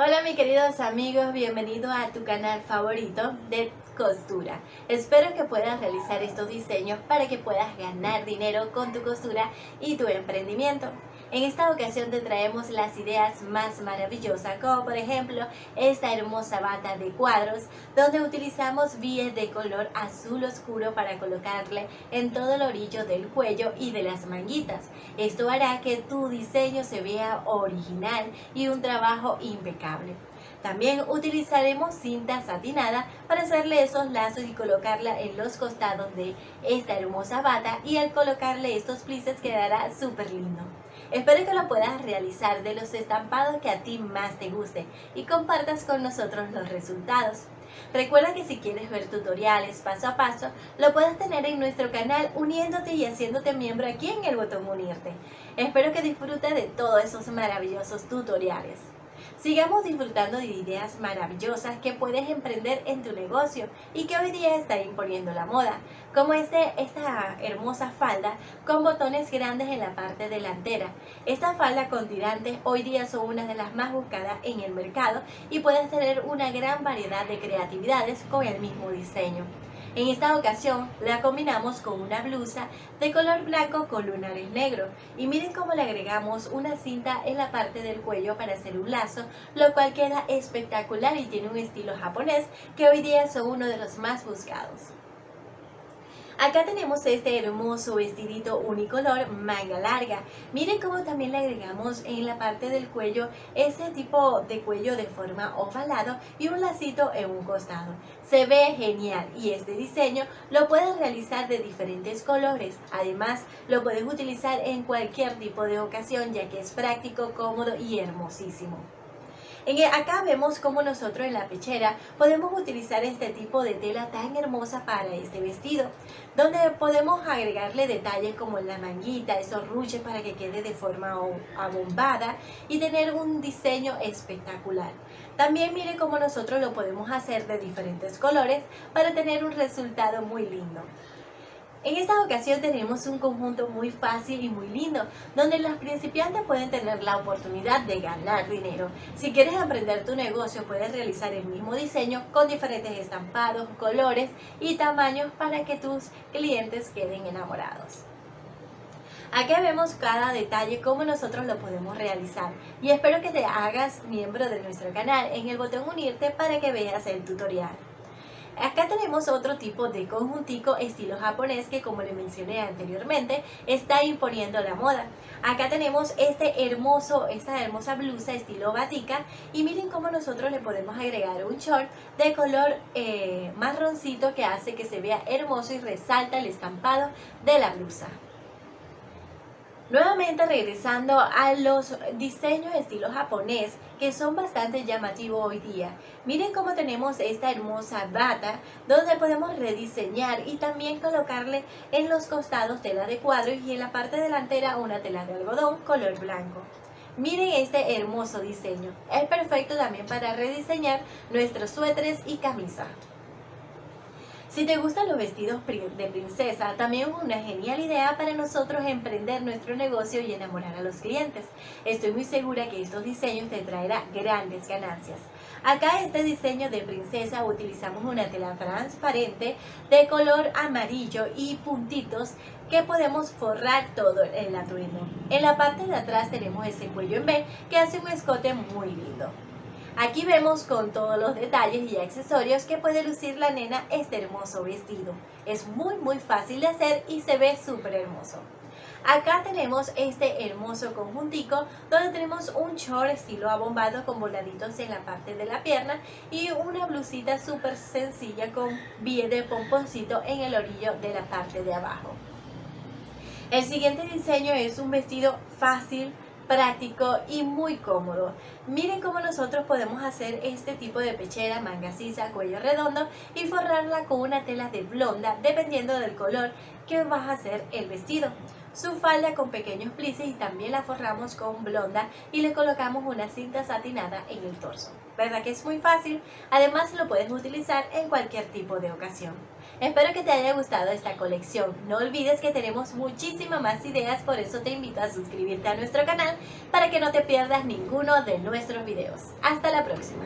Hola mis queridos amigos, bienvenidos a tu canal favorito de costura. Espero que puedas realizar estos diseños para que puedas ganar dinero con tu costura y tu emprendimiento. En esta ocasión te traemos las ideas más maravillosas, como por ejemplo esta hermosa bata de cuadros, donde utilizamos vías de color azul oscuro para colocarle en todo el orillo del cuello y de las manguitas. Esto hará que tu diseño se vea original y un trabajo impecable. También utilizaremos cinta satinada para hacerle esos lazos y colocarla en los costados de esta hermosa bata y al colocarle estos plices quedará súper lindo. Espero que lo puedas realizar de los estampados que a ti más te guste y compartas con nosotros los resultados. Recuerda que si quieres ver tutoriales paso a paso, lo puedes tener en nuestro canal uniéndote y haciéndote miembro aquí en el botón unirte. Espero que disfrutes de todos esos maravillosos tutoriales. Sigamos disfrutando de ideas maravillosas que puedes emprender en tu negocio y que hoy día está imponiendo la moda, como este, esta hermosa falda con botones grandes en la parte delantera. Esta falda con tirantes hoy día son una de las más buscadas en el mercado y puedes tener una gran variedad de creatividades con el mismo diseño. En esta ocasión la combinamos con una blusa de color blanco con lunares negros y miren cómo le agregamos una cinta en la parte del cuello para hacer un lazo, lo cual queda espectacular y tiene un estilo japonés que hoy día son uno de los más buscados. Acá tenemos este hermoso vestidito unicolor manga larga. Miren cómo también le agregamos en la parte del cuello este tipo de cuello de forma ovalado y un lacito en un costado. Se ve genial y este diseño lo puedes realizar de diferentes colores. Además, lo puedes utilizar en cualquier tipo de ocasión ya que es práctico, cómodo y hermosísimo. Acá vemos cómo nosotros en la pechera podemos utilizar este tipo de tela tan hermosa para este vestido, donde podemos agregarle detalles como la manguita, esos ruches para que quede de forma abombada y tener un diseño espectacular. También mire cómo nosotros lo podemos hacer de diferentes colores para tener un resultado muy lindo. En esta ocasión tenemos un conjunto muy fácil y muy lindo, donde los principiantes pueden tener la oportunidad de ganar dinero. Si quieres aprender tu negocio, puedes realizar el mismo diseño con diferentes estampados, colores y tamaños para que tus clientes queden enamorados. Aquí vemos cada detalle, cómo nosotros lo podemos realizar. Y espero que te hagas miembro de nuestro canal en el botón unirte para que veas el tutorial. Acá tenemos otro tipo de conjuntico estilo japonés que como le mencioné anteriormente está imponiendo la moda. Acá tenemos este hermoso, esta hermosa blusa estilo batica y miren cómo nosotros le podemos agregar un short de color eh, marroncito que hace que se vea hermoso y resalta el estampado de la blusa. Nuevamente regresando a los diseños estilo japonés que son bastante llamativos hoy día. Miren cómo tenemos esta hermosa bata donde podemos rediseñar y también colocarle en los costados tela de cuadro y en la parte delantera una tela de algodón color blanco. Miren este hermoso diseño. Es perfecto también para rediseñar nuestros suéteres y camisas. Si te gustan los vestidos de princesa, también es una genial idea para nosotros emprender nuestro negocio y enamorar a los clientes. Estoy muy segura que estos diseños te traerán grandes ganancias. Acá este diseño de princesa utilizamos una tela transparente de color amarillo y puntitos que podemos forrar todo el atuendo. En la parte de atrás tenemos ese cuello en B que hace un escote muy lindo. Aquí vemos con todos los detalles y accesorios que puede lucir la nena este hermoso vestido. Es muy muy fácil de hacer y se ve súper hermoso. Acá tenemos este hermoso conjuntico donde tenemos un short estilo abombado con voladitos en la parte de la pierna y una blusita súper sencilla con bie de pomponcito en el orillo de la parte de abajo. El siguiente diseño es un vestido fácil, práctico y muy cómodo. Miren cómo nosotros podemos hacer este tipo de pechera, manga sisa, cuello redondo y forrarla con una tela de blonda dependiendo del color que vas a hacer el vestido. su falda con pequeños plices y también la forramos con blonda y le colocamos una cinta satinada en el torso. ¿Verdad que es muy fácil? Además lo puedes utilizar en cualquier tipo de ocasión. Espero que te haya gustado esta colección. No olvides que tenemos muchísimas más ideas, por eso te invito a suscribirte a nuestro canal para que no te pierdas ninguno de nuestros videos. Hasta la próxima.